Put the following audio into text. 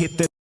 hit the